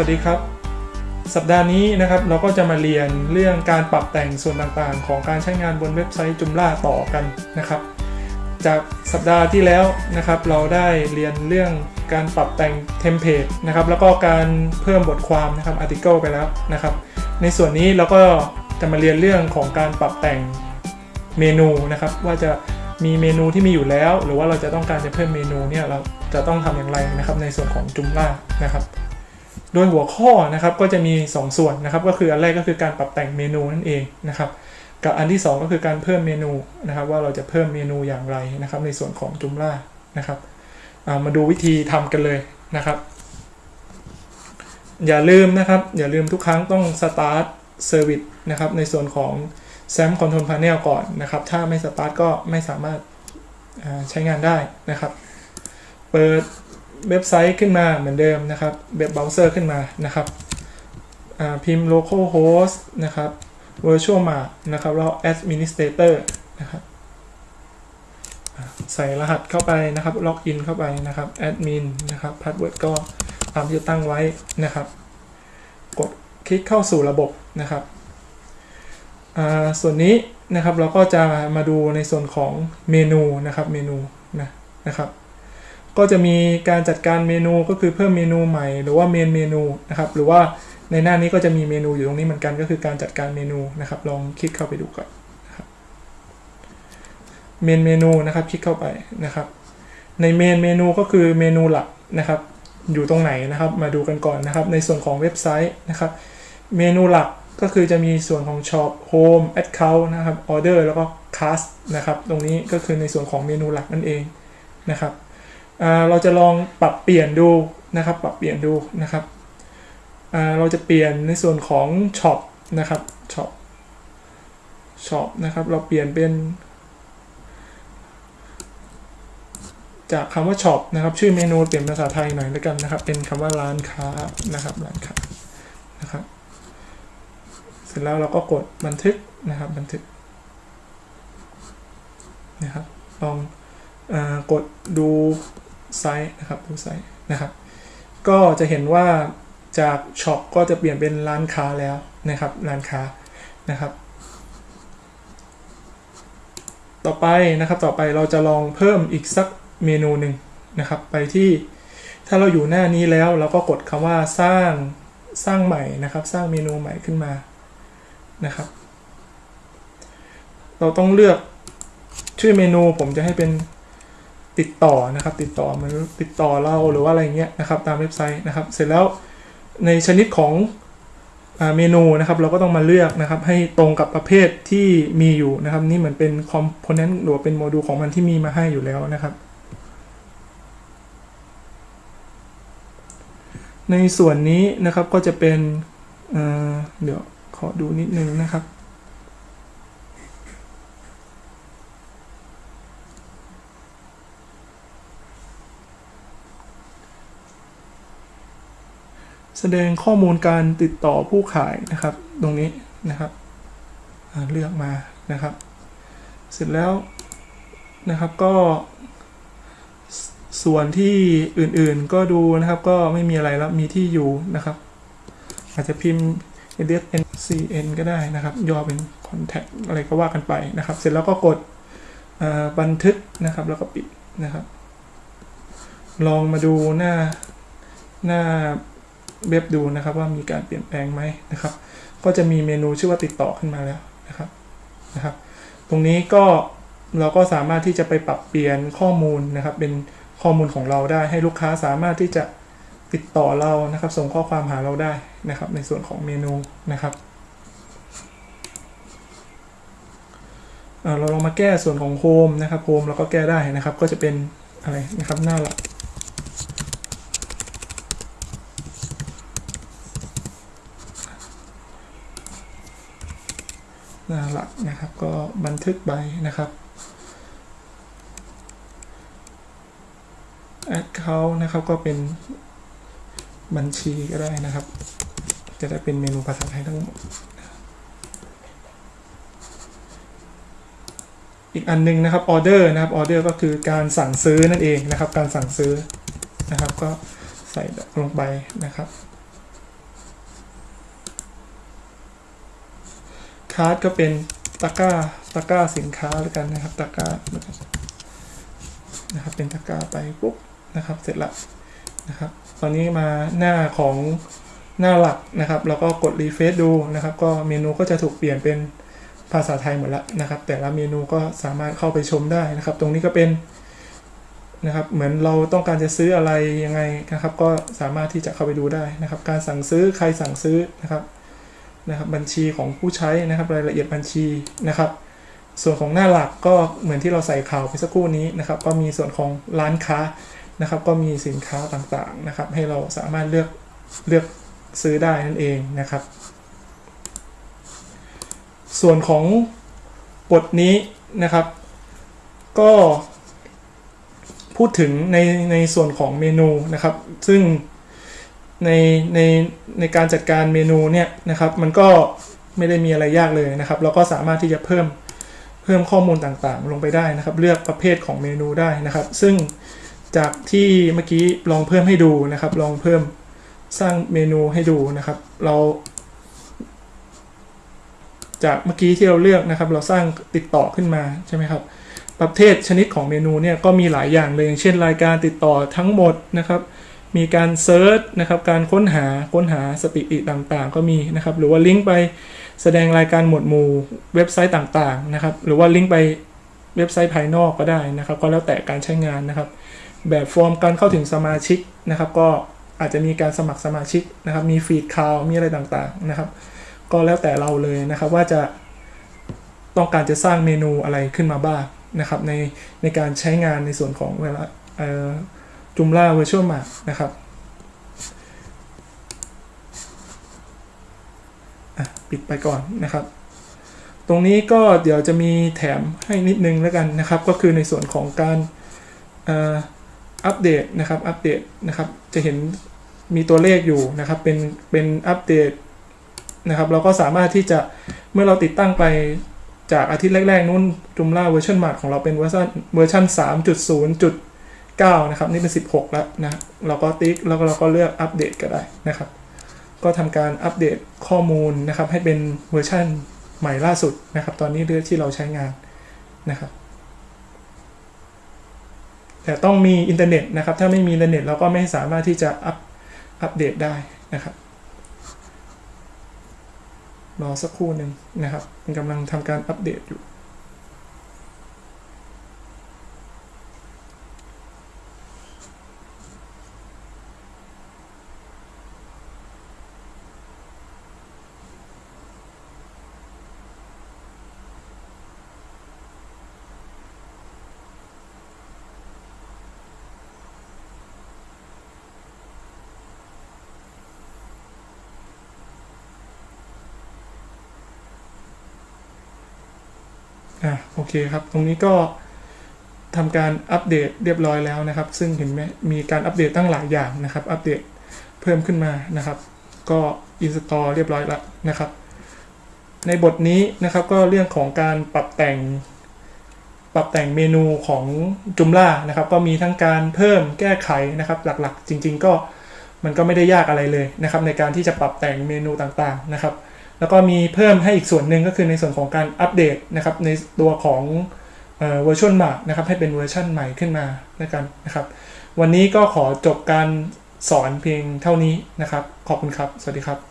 สวัสดีครับ สัปดาห์นี้นะครับเราก็จะมาเรียนเรื่องการปรับแต่งส่วนต่างๆ ของการใช้งานบนเว็บไซต์ Joomla ต่อกันนะครับ จากสัปดาห์ที่แล้วนะครับ เราได้เรียนเรื่องการปรับแต่ง template นะครับแล้วก็การเพิ่มบทความนะครับ article ไปแล้วนะครับ ในส่วนนี้เราก็จะมาเรียนเรื่องของการปรับแต่งเมนูนะครับ ว่าจะมีเมนูที่มีอยู่แล้ว หรือว่าเราจะต้องการจะเพิ่มเมนูเนี่ยเราจะต้องทำอย่างไรนะครับในส่วนของจุมล่านะครับ โดยหัวข้อนะครับก็จะมี 2 ส่วนนะครับ ก็คืออันแรกก็คือการปรับแต่งเมนูนั่นเองนะครับ กับอันที่ 2 ก็คือการเพิ่มเมนูนะครับ ว่าเราจะเพิ่มเมนูอย่างไรนะครับ ในส่วนของจุมล่านะครับมาดูวิธีทำกันเลยนะครับ อย่าลืมนะครับ อย่าลืมทุกครั้งต้อง start service นะครับ ในส่วนของ SAM Control Panel ก่อนนะครับ ถ้าไม่ start ก็ไม่สามารถใช้งานได้นะครับ เปิด เว็บไซต์ขึ้นมาเหมือนเดิมนะครับเว็บเบราว์เซอร์ขึ้นมานะครับพิมพ์ localhost นะครับ VirtueMart นะครับแล้ว administrator นะครับใส่รหัสเข้าไปนะครับ login เข้าไปนะครับ admin นะครับ password ก็ตามที่ตั้งไว้นะครับ กดคลิกเข้าสู่ระบบนะครับ ส่วนนี้นะครับเราก็จะมาดูในส่วนของเมนูนะครับ เมนูนะนะครับ ก็จะมีการจัดการเมนูก็คือเพิ่มเมนูใหม่ หรือว่าเมนเมนูนะครับ หรือว่าในหน้านี้ก็จะมีเมนูอยู่ตรงนี้เหมือนกันก็คือการจัดการเมนูนะครับ ลองคลิกเข้าไปดูก่อนเมนเมนูนะครับคลิกเข้าไปนะครับ ในเมนเมนูก็คือเมนูหลักนะครับ อยู่ตรงไหนนะครับ มาดูกันก่อนนะครับ ในส่วนของเว็บไซต์นะครับ เมนูหลักก็คือจะมีส่วนของ Shop Home Account นะครับ Order แล้วก็ Cart นะครับ ตรงนี้ก็คือในส่วนของเมนูหลักนั่นเองนะครับ เราจะลองปรับเปลี่ยนดูนะครับ ปรับเปลี่ยนดูนะครับ เราจะเปลี่ยนในส่วนของ shop นะครับ shop shop นะครับ เราเปลี่ยนเป็น จากคำว่า shop นะครับ ชื่อเมนูเปลี่ยนภาษาไทยหน่อยแล้วกันนะครับ เป็นคำว่าร้านค้านะครับ ร้านค้านะครับ เสร็จแล้วเราก็กดบันทึกนะครับ บันทึกนะครับ ลองอกดดู ไซต์นะครับดูไซต์นะครับ ก็จะเห็นว่าจากช็อปก็จะเปลี่ยนเป็นร้านค้าแล้วนะครับร้านค้านะครับ ต่อไปนะครับต่อไปเราจะลองเพิ่มอีกสักเมนูหนึ่งนะครับ ไปที่ถ้าเราอยู่หน้านี้แล้วเราก็กดคำว่าสร้างสร้างใหม่นะครับ สร้างเมนูใหม่ขึ้นมานะครับ เราต้องเลือกชื่อเมนูผมจะให้เป็น ติดต่อนะครับ ติดต่อมันติดต่อเราหรือว่าอะไรเงี้ยนะครับ ตามเว็บไซต์นะครับ เสร็จแล้วในชนิดของเมนูนะครับ เราก็ต้องมาเลือกนะครับ ให้ตรงกับประเภทที่มีอยู่นะครับ นี่เหมือนเป็นคอมโพเนนต์หรือเป็นโมดูลของมันที่มีมาให้อยู่แล้วนะครับ ในส่วนนี้นะครับก็จะเป็นเดี๋ยวขอดูนิดนึงนะครับ แสดงข้อมูลการติดต่อผู้ขายนะครับ ตรงนี้นะครับเลือกมานะครับ เสร็จแล้วนะครับก็ ส่วนที่อื่นๆก็ดูนะครับก็ไม่มีอะไรแล้วมีที่อยู่นะครับ อาจจะพิมพ์ nscn ก็ได้นะครับ ย่อเป็น contact อะไรก็ว่ากันไปนะครับ เสร็จแล้วก็กดบันทึกนะครับ แล้วก็ปิดนะครับ ลองมาดูหน้าหน้า เว็บดูนะครับว่ามีการเปลี่ยนแปลงไหมนะครับ ก็จะมีเมนูชื่อว่าติดต่อขึ้นมาแล้วนะครับนะครับ ตรงนี้ก็เราก็สามารถที่จะไปปรับเปลี่ยนข้อมูลนะครับ เป็นข้อมูลของเราได้ให้ลูกค้าสามารถที่จะติดต่อเรานะครับ ส่งข้อความหาเราได้นะครับ ในส่วนของเมนูนะครับเราลองมาแก้ส่วนของโฮมนะครับโฮมเราก็แก้ได้นะครับ ก็จะเป็นอะไรนะครับหน้าหลัก หน้าหลักนะครับ ก็บันทึกใบนะครับแอดเขานะครับก็เป็นบัญชีก็ได้นะครับ จะได้เป็นเมนูภาษาไทยทั้งหมดอีกอันนึงนะครับออเดอร์นะครับออเดอร์ก็คือการสั่งซื้อนั่นเองนะครับ การสั่งซื้อนะครับ ก็ใส่ลงไปนะครับ cart ก็เป็นตะกร้าตะกร้าสินค้าแล้วกันนะครับตะกร้านะครับเป็นตะกร้าไปปุ๊บนะครับ เสร็จละนะครับ ตอนนี้มาหน้าของหน้าหลักนะครับแล้วก็กด refresh ดูนะครับ ก็เมนูก็จะถูกเปลี่ยนเป็นภาษาไทยหมดล้วนะครับ แต่ละเมนูก็สามารถเข้าไปชมได้นะครับ ตรงนี้ก็เป็นนะครับ เหมือนเราต้องการจะซื้ออะไรยังไงนะครับ ก็สามารถที่จะเข้าไปดูได้นะครับ การสั่งซื้อใครสั่งซื้อนะครับ นะครับบัญชีของผู้ใช้นะครับรายละเอียดบัญชีนะครับ ส่วนของหน้าหลักก็เหมือนที่เราใส่ข่าวไปสักครู่นี้นะครับ ก็มีส่วนของร้านค้านะครับ ก็มีสินค้าต่างๆนะครับ ให้เราสามารถเลือกเลือกซื้อได้นั่นเองนะครับ ส่วนของบทนี้นะครับ ก็พูดถึงในในส่วนของเมนูนะครับ ซึ่ง ในในในการจัดการเมนูเนี่ยนะครับมันก็ไม่ได้มีอะไรยากเลยนะครับ เราก็สามารถที่จะเพิ่มเพิ่มข้อมูลต่างๆ ลงไปได้นะครับ เลือกประเภทของเมนูได้นะครับ ซึ่งจากที่เมื่อกี้ลองเพิ่มให้ดูนะครับ ลองเพิ่มสร้างเมนูให้ดูนะครับ เรา จากเมื่อกี้ที่เราเลือกนะครับ เราสร้างติดต่อขึ้นมาใช่ไหมครับประเภทชนิดของเมนูเนี่ยก็มีหลายอย่างเลยอย่างเช่น รายการติดต่อทั้งหมดนะครับ มีการเซิร์ชนะครับการค้นหาค้นหาสถิติต่างๆ ก็มีนะครับหรือว่าลิงก์ไปแสดงรายการหมวดหมู่เว็บไซต์ต่างๆนะครับหรือว่าลิงก์ไปเว็บไซต์ภายนอกก็ได้นะครับ ก็แล้วแต่การใช้งานนะครับ แบบฟอร์มการเข้าถึงสมาชิกนะครับ ก็อาจจะมีการสมัครสมาชิกนะครับ มี feed คาวมีอะไรต่างๆนะครับ ก็แล้วแต่เราเลยนะครับ ว่าจะต้องการจะสร้างเมนูอะไรขึ้นมาบ้างนะครับ ในในการใช้งานในส่วนของเวลาเอ่อ Joomla VirtueMart นะครับปิดไปก่อนนะครับ ตรงนี้ก็เดี๋ยวจะมีแถมให้นิดนึงแล้วกันนะครับ ก็คือในส่วนของการอัปเดตนะครับอัปเดตนะครับ จะเห็นมีตัวเลขอยู่นะครับ เป็นเป็นอัปเดตนะครับ เราก็สามารถที่จะเมื่อเราติดตั้งไปจากอาทิตย์แรก ๆ นู้น Joomla เวอร์ชันใหม่ของเราเป็นเวอร์ชันเวอร์ชัน 9 นะครับ นี่เป็น 16 แล้วนะ เราก็ติ๊กแล้วก็เราก็เลือกอัปเดตก็ได้นะครับ ก็ทำการอัปเดตข้อมูลนะครับ ให้เป็นเวอร์ชันใหม่ล่าสุดนะครับ ตอนนี้เรื่องที่เราใช้งานนะครับแต่ต้องมีอินเทอร์เน็ตนะครับ ถ้าไม่มีอินเทอร์เน็ตเราก็ไม่สามารถที่จะอัปอัปเดตได้นะครับ รอสักครู่หนึ่งนะครับกำลังทำการอัปเดตอยู่ อะโอเคครับ ตรงนี้ก็ทำการอัปเดตเรียบร้อยแล้วนะครับ ซึ่งเห็นไหมมีการอัปเดตตั้งหลายอย่างนะครับ อัปเดตเพิ่มขึ้นมานะครับ ก็อินสตอลเรียบร้อยแล้วนะครับ ในบทนี้นะครับก็เรื่องของการปรับแต่ง ปรับแต่งเมนูของจุมล่านะครับ ก็มีทั้งการเพิ่มแก้ไขนะครับ หลักๆ จริง ๆ ก็มันก็ไม่ได้ยากอะไรเลยนะครับ ในการที่จะปรับแต่งเมนูต่างๆนะครับ แล้วก็มีเพิ่มให้อีกส่วนหนึ่งก็คือในส่วนของการอัปเดตนะครับในตัวของเวอร์ชันใหม่นะครับให้เป็นเวอร์ชันใหม่ขึ้นมาด้วกันนะครับ วันนี้ก็ขอจบการสอนเพียงเท่านี้นะครับ ขอบคุณครับ สวัสดีครับ